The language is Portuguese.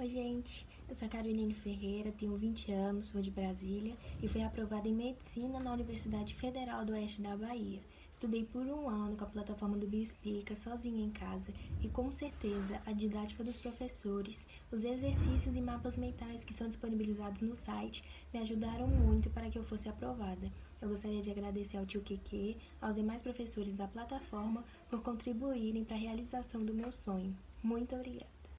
Oi, gente. Eu sou a Caroline Ferreira, tenho 20 anos, sou de Brasília e fui aprovada em Medicina na Universidade Federal do Oeste da Bahia. Estudei por um ano com a plataforma do Bioexplica, sozinha em casa, e com certeza a didática dos professores, os exercícios e mapas mentais que são disponibilizados no site me ajudaram muito para que eu fosse aprovada. Eu gostaria de agradecer ao tio Keke, aos demais professores da plataforma por contribuírem para a realização do meu sonho. Muito obrigada!